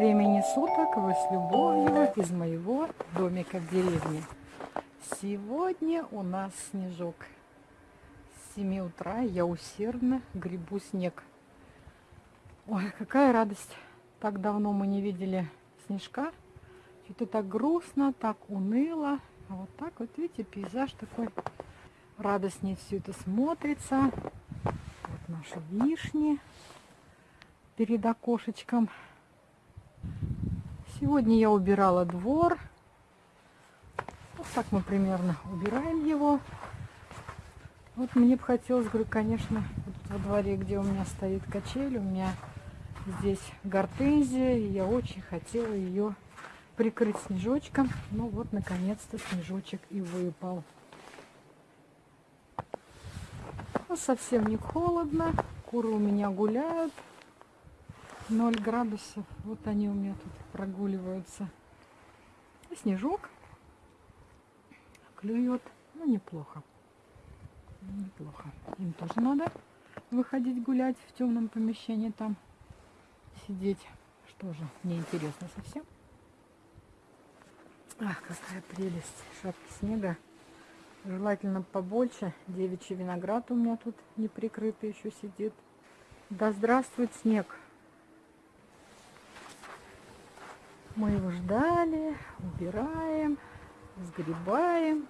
времени суток вы с любовью из моего домика в деревне. Сегодня у нас снежок. С 7 утра я усердно грибу снег. Ой, какая радость. Так давно мы не видели снежка. Что-то так грустно, так уныло. А вот так вот, видите, пейзаж такой радостнее все это смотрится. Вот наши вишни перед окошечком. Сегодня я убирала двор. Вот так мы примерно убираем его. Вот мне бы хотелось, говорю, конечно, вот во дворе, где у меня стоит качель, у меня здесь гортензия, и я очень хотела ее прикрыть снежочком. Ну вот, наконец-то снежочек и выпал. Ну, совсем не холодно, куры у меня гуляют. 0 градусов. Вот они у меня тут прогуливаются. И снежок клюет. Ну, неплохо. Неплохо. Им тоже надо выходить гулять в темном помещении там. Сидеть. Что же, неинтересно совсем. Ах, какая прелесть. Шапки снега. Желательно побольше. Девичий виноград у меня тут не прикрытый еще сидит. Да здравствует снег! Мы его ждали, убираем, сгребаем.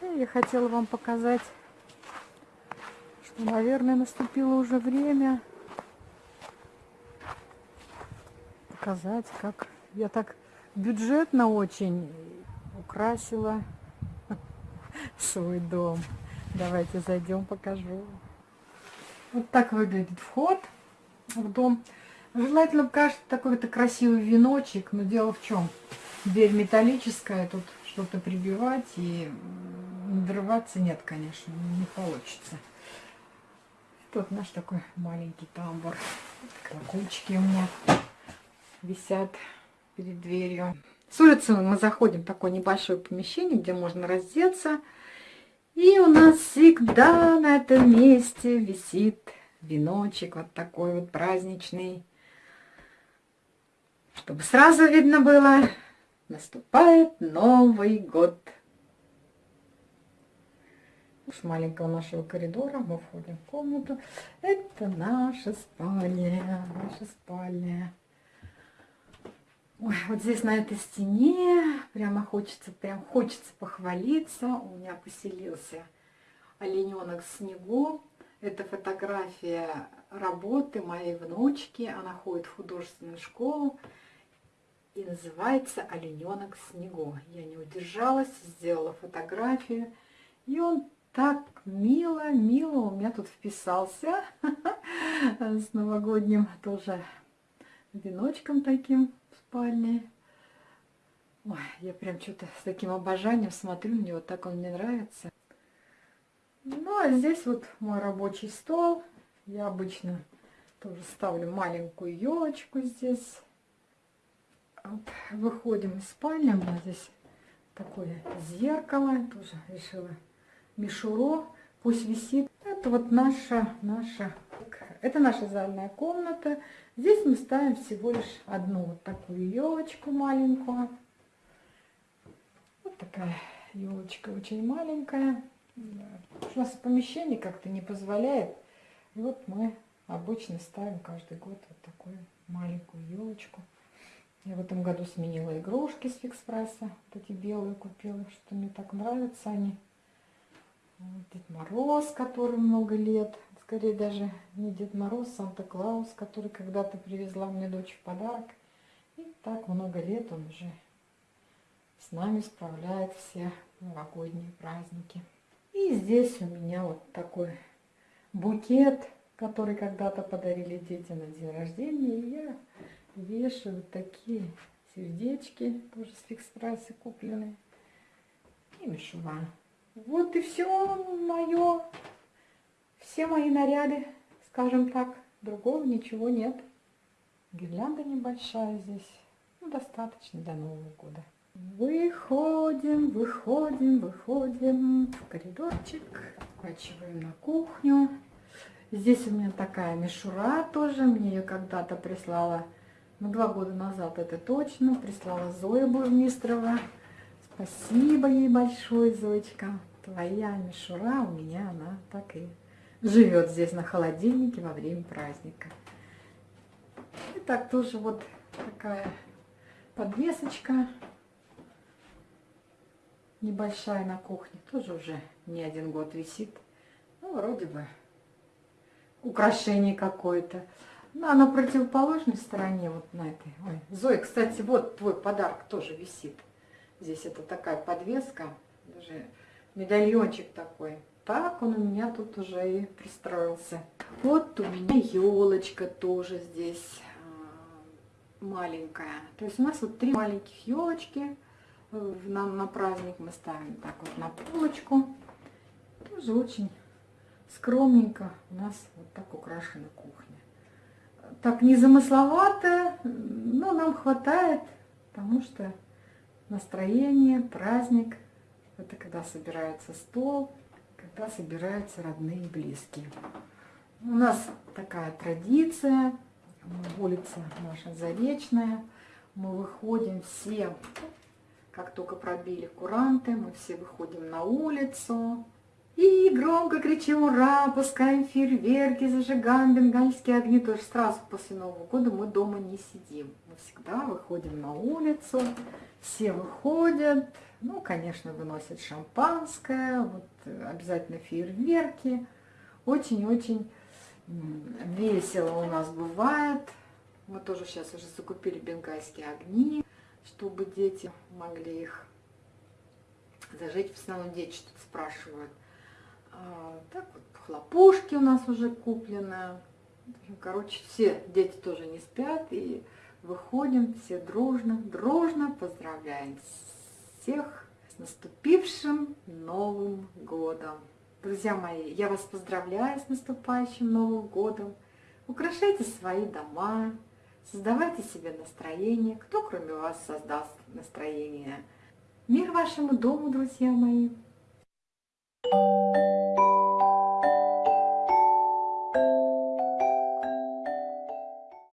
И я хотела вам показать, что, наверное, наступило уже время показать, как я так бюджетно очень украсила свой дом. Давайте зайдем, покажу. Вот так выглядит вход в дом. Желательно кажется такой-то красивый веночек, но дело в чем? Дверь металлическая, тут что-то прибивать и надрываться нет, конечно, не получится. Тут наш такой маленький тамбур. Колокольчики у меня висят перед дверью. С улицы мы заходим в такое небольшое помещение, где можно раздеться. И у нас всегда на этом месте висит веночек вот такой вот праздничный чтобы сразу видно было, наступает Новый год. С маленького нашего коридора мы входим в комнату. Это наша спальня, наша спальня. Ой, вот здесь на этой стене прямо хочется, прям хочется похвалиться. У меня поселился олененок снегу. Это фотография работы моей внучки. Она ходит в художественную школу и называется «Олененок в снегу». Я не удержалась, сделала фотографию, и он так мило, мило у меня тут вписался с новогодним тоже веночком таким в спальне. Ой, я прям что-то с таким обожанием смотрю, мне вот так он мне нравится. Ну, а здесь вот мой рабочий стол. Я обычно тоже ставлю маленькую елочку здесь выходим из спальни. У меня здесь такое зеркало. Тоже решила мишуро. Пусть висит. Это вот наша, наша, это наша зальная комната. Здесь мы ставим всего лишь одну вот такую елочку маленькую. Вот такая елочка очень маленькая. У нас помещение как-то не позволяет. И вот мы обычно ставим каждый год вот такую маленькую елочку. Я в этом году сменила игрушки с Фикспресса. Вот эти белые купила, что мне так нравятся они. Вот Дед Мороз, который много лет. Скорее даже не Дед Мороз, Санта-Клаус, который когда-то привезла мне дочь в подарок. И так много лет он уже с нами справляет все новогодние праздники. И здесь у меня вот такой букет, который когда-то подарили дети на день рождения. И я вешаю вот такие сердечки, тоже с фикс-прайса купленные. И мишура. Вот и все мое, все мои наряды, скажем так. Другого ничего нет. Гирлянда небольшая здесь. Ну, достаточно до Нового года. Выходим, выходим, выходим в коридорчик. Поворачиваем на кухню. Здесь у меня такая мишура тоже. Мне ее когда-то прислала Ну, два года назад это точно. Прислала Зоя Бурмистрова. Спасибо ей большое, Зоечка. Твоя мишура у меня, она так и живет здесь на холодильнике во время праздника. И так тоже вот такая подвесочка небольшая на кухне. Тоже уже не один год висит. Ну, вроде бы украшение какое-то. Ну, на противоположной стороне, вот на этой. Ой, Зоя, кстати, вот твой подарок тоже висит. Здесь это такая подвеска, даже медальончик такой. Так он у меня тут уже и пристроился. Вот у меня елочка тоже здесь а, маленькая. То есть у нас вот три маленьких елочки. На, на праздник мы ставим так вот на полочку. Тоже очень скромненько у нас вот так украшена кухня. Так незамысловато, но нам хватает, потому что настроение, праздник, это когда собирается стол, когда собираются родные и близкие. У нас такая традиция, улица наша Заречная, мы выходим все, как только пробили куранты, мы все выходим на улицу, и громко кричим «Ура!», пускаем фейерверки, зажигаем бенгальские огни. То есть сразу после Нового года мы дома не сидим. Мы всегда выходим на улицу, все выходят. Ну, конечно, выносят шампанское, вот обязательно фейерверки. Очень-очень весело у нас бывает. Мы тоже сейчас уже закупили бенгальские огни, чтобы дети могли их зажечь. В основном дети что-то спрашивают. А, так вот, хлопушки у нас уже куплены. Короче, все дети тоже не спят. И выходим все дружно, дружно поздравляем всех с наступившим Новым Годом. Друзья мои, я вас поздравляю с наступающим Новым Годом. Украшайте свои дома, создавайте себе настроение. Кто кроме вас создаст настроение? Мир вашему дому, друзья мои! Thank you.